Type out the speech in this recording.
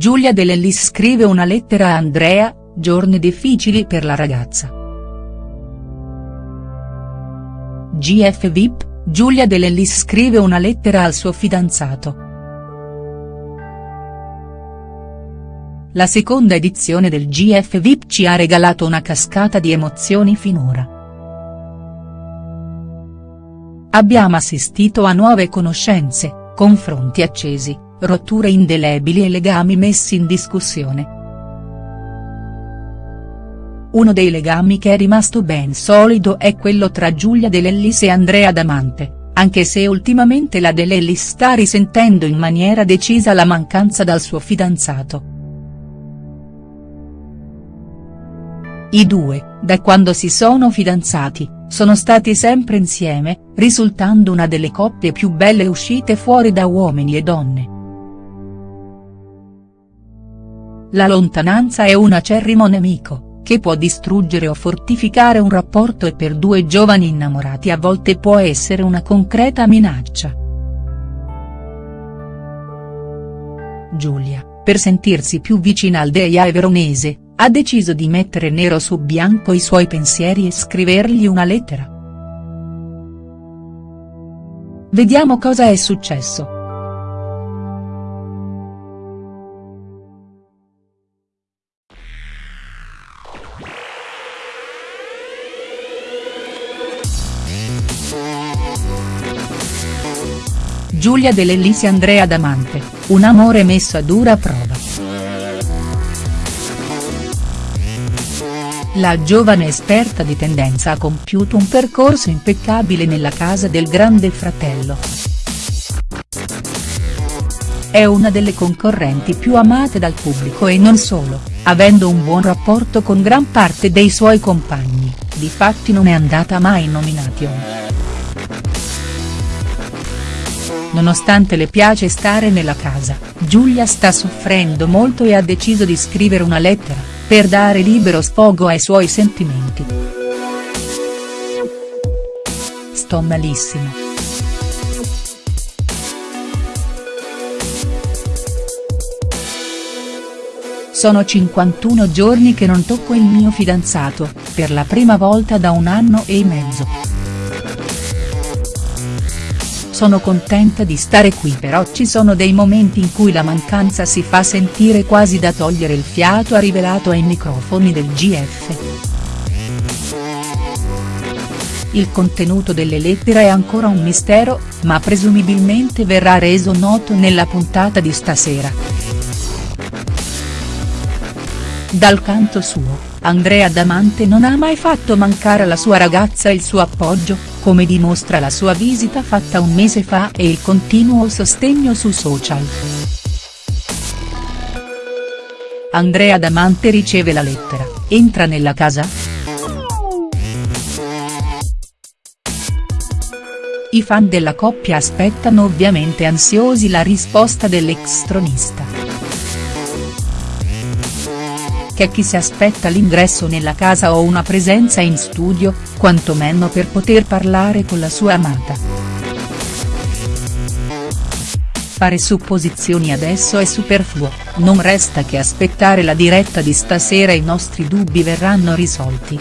Giulia De Lellis scrive una lettera a Andrea, giorni difficili per la ragazza. GF VIP, Giulia De Lellis scrive una lettera al suo fidanzato. La seconda edizione del GF VIP ci ha regalato una cascata di emozioni finora. Abbiamo assistito a nuove conoscenze, confronti accesi, rotture indelebili e legami messi in discussione. Uno dei legami che è rimasto ben solido è quello tra Giulia De Lellis e Andrea Damante, anche se ultimamente la De Lellis sta risentendo in maniera decisa la mancanza dal suo fidanzato. I due, da quando si sono fidanzati, sono stati sempre insieme, risultando una delle coppie più belle uscite fuori da uomini e donne. La lontananza è un acerrimo nemico che può distruggere o fortificare un rapporto e per due giovani innamorati a volte può essere una concreta minaccia. Giulia, per sentirsi più vicina al Deia veronese, ha deciso di mettere nero su bianco i suoi pensieri e scrivergli una lettera. Vediamo cosa è successo. Giulia De Lellis e Andrea Damante, un amore messo a dura prova. La giovane esperta di tendenza ha compiuto un percorso impeccabile nella casa del grande fratello. È una delle concorrenti più amate dal pubblico e non solo, avendo un buon rapporto con gran parte dei suoi compagni, difatti non è andata mai in nomination. Nonostante le piace stare nella casa, Giulia sta soffrendo molto e ha deciso di scrivere una lettera, per dare libero sfogo ai suoi sentimenti. Sto malissimo. Sono 51 giorni che non tocco il mio fidanzato, per la prima volta da un anno e mezzo. Sono contenta di stare qui però ci sono dei momenti in cui la mancanza si fa sentire quasi da togliere il fiato ha rivelato ai microfoni del GF. Il contenuto delle lettere è ancora un mistero, ma presumibilmente verrà reso noto nella puntata di stasera. Dal canto suo, Andrea Damante non ha mai fatto mancare alla sua ragazza il suo appoggio, come dimostra la sua visita fatta un mese fa e il continuo sostegno su social. Andrea Damante riceve la lettera, entra nella casa?. I fan della coppia aspettano ovviamente ansiosi la risposta dell'ex tronista c'è chi si aspetta l'ingresso nella casa o una presenza in studio, quantomeno per poter parlare con la sua amata. Fare supposizioni adesso è superfluo, non resta che aspettare la diretta di stasera e i nostri dubbi verranno risolti.